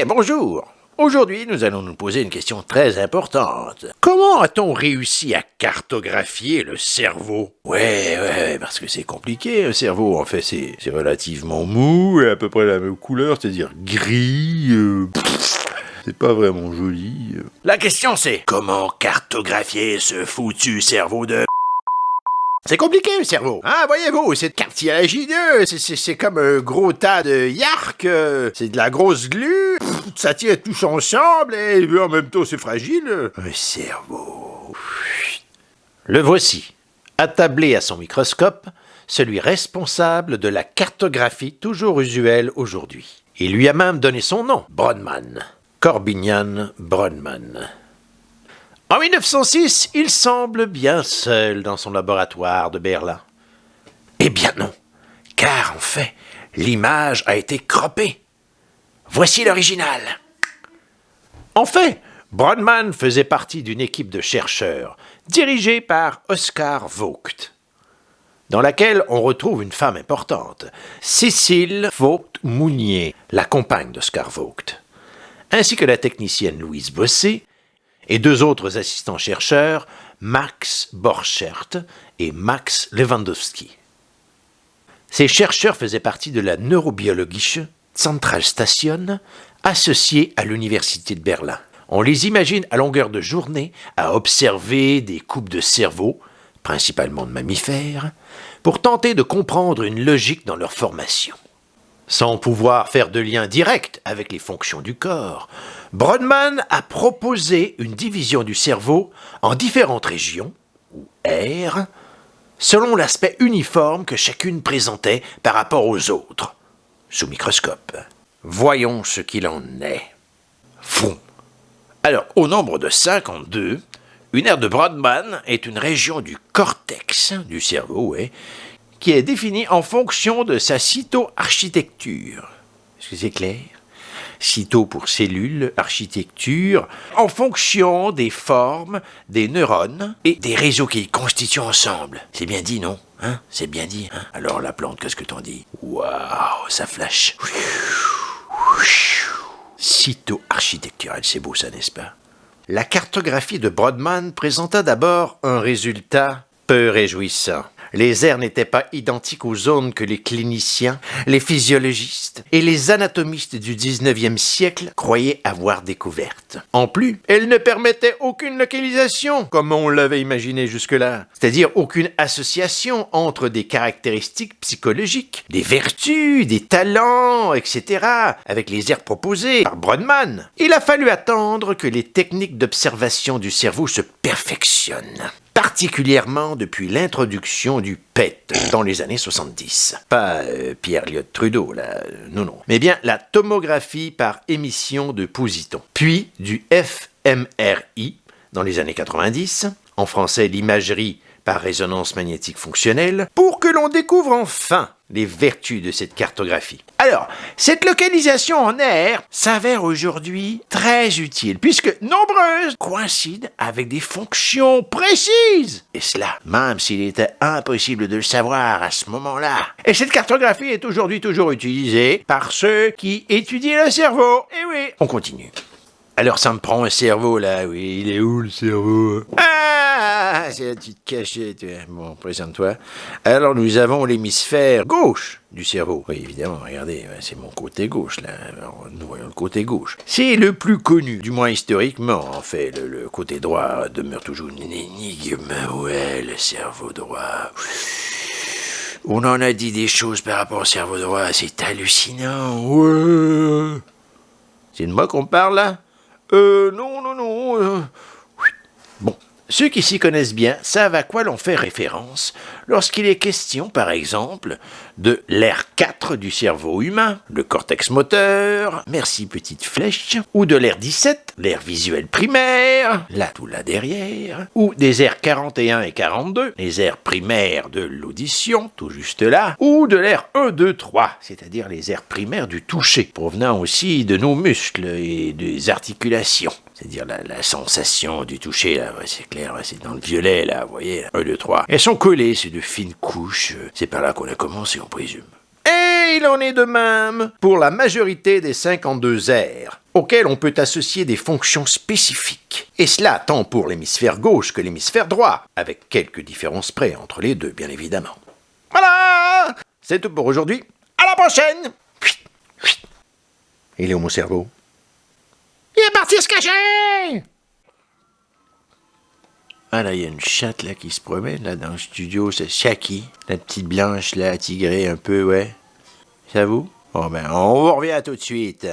Eh, bonjour Aujourd'hui, nous allons nous poser une question très importante. Comment a-t-on réussi à cartographier le cerveau? Ouais, ouais, parce que c'est compliqué, un cerveau. En fait, c'est relativement mou et à peu près la même couleur, c'est-à-dire gris. Euh, c'est pas vraiment joli. La question c'est, comment cartographier ce foutu cerveau de c'est compliqué le cerveau. Hein, voyez-vous, c'est cartilagineux, c'est comme un gros tas de yark, euh, c'est de la grosse glu, ça tient tous ensemble et en même temps c'est fragile. Un cerveau. Le voici, attablé à son microscope, celui responsable de la cartographie toujours usuelle aujourd'hui. Il lui a même donné son nom, Brodmann. Corbinian Brodmann. En 1906, il semble bien seul dans son laboratoire de Berlin. Eh bien non, car en fait, l'image a été croppée. Voici l'original. En fait, Brodmann faisait partie d'une équipe de chercheurs dirigée par Oscar Vogt, dans laquelle on retrouve une femme importante, Cécile Vogt-Mounier, la compagne d'Oscar Vogt, ainsi que la technicienne Louise Bossé et deux autres assistants chercheurs, Max Borchert et Max Lewandowski. Ces chercheurs faisaient partie de la Neurobiologische Zentralstation, associée à l'Université de Berlin. On les imagine à longueur de journée à observer des coupes de cerveau, principalement de mammifères, pour tenter de comprendre une logique dans leur formation. Sans pouvoir faire de lien direct avec les fonctions du corps, Brodmann a proposé une division du cerveau en différentes régions, ou aires, selon l'aspect uniforme que chacune présentait par rapport aux autres, sous microscope. Voyons ce qu'il en est. Fou. Alors, au nombre de 52, une aire de Brodmann est une région du cortex du cerveau, ouais, qui est définie en fonction de sa cytoarchitecture. Est-ce que c'est clair? Cyto pour cellule, architecture, en fonction des formes des neurones et des réseaux qu'ils constituent ensemble. C'est bien dit, non? Hein? C'est bien dit. Hein? Alors la plante, qu'est-ce que t'en dis? Waouh, ça flash. Cytoarchitecturelle, c'est beau ça, n'est-ce pas? La cartographie de Brodmann présenta d'abord un résultat peu réjouissant. Les aires n'étaient pas identiques aux zones que les cliniciens, les physiologistes et les anatomistes du 19e siècle croyaient avoir découvertes. En plus, elles ne permettaient aucune localisation, comme on l'avait imaginé jusque-là, c'est-à-dire aucune association entre des caractéristiques psychologiques, des vertus, des talents, etc., avec les aires proposées par Brodmann. Il a fallu attendre que les techniques d'observation du cerveau se perfectionnent particulièrement depuis l'introduction du PET dans les années 70. Pas euh, Pierre Liot Trudeau, là, non, non. Mais bien la tomographie par émission de positons. Puis du fMRI dans les années 90, en français l'imagerie par résonance magnétique fonctionnelle, pour que l'on découvre enfin les vertus de cette cartographie. Alors, cette localisation en air s'avère aujourd'hui très utile, puisque nombreuses coïncident avec des fonctions précises. Et cela, même s'il était impossible de le savoir à ce moment-là. Et cette cartographie est aujourd'hui toujours utilisée par ceux qui étudient le cerveau. Et oui, on continue. Alors ça me prend un cerveau là, oui, il est où le cerveau? Ah, c'est la petite cachette. Bon, présente-toi. Alors nous avons l'hémisphère gauche du cerveau. Oui, évidemment, regardez, c'est mon côté gauche là. nous voyons le côté gauche. C'est le plus connu, du moins historiquement. En fait, le, côté droit demeure toujours une énigme. Ouais, le cerveau droit. On en a dit des choses par rapport au cerveau droit, c'est hallucinant. C'est de moi qu'on parle là? Euh, non, non, non. Euh, bon, ceux qui s'y connaissent bien savent à quoi l'on fait référence lorsqu'il est question, par exemple, de l'air 4 du cerveau humain, le cortex moteur, merci petite flèche, ou de l'air 17, l'air visuel primaire, là tout là derrière, ou des airs 41 et 42, les airs primaires de l'audition, tout juste là, ou de l'air 1, 2, 3, c'est-à-dire les airs primaires du toucher, provenant aussi de nos muscles et des articulations. C'est-à-dire la, sensation du toucher, là, c'est clair, c'est dans le violet, là, vous voyez, 1, 2, 3. Elles sont collées, c'est de fines couches, c'est par là qu'on a commencé, on présume. Et il en est de même pour la majorité des 52 aires, auxquels on peut associer des fonctions spécifiques. Et cela tant pour l'hémisphère gauche que l'hémisphère droit, avec quelques différences près entre les deux, bien évidemment. Voilà C'est tout pour aujourd'hui. À la prochaine Il est où mon cerveau? Il est parti se cacher ah là, il y a une chatte là qui se promène là dans le studio, c'est Shaki, la petite blanche là, tigrée un peu, ouais. Ça vous? Bon ben, on vous revient tout de suite.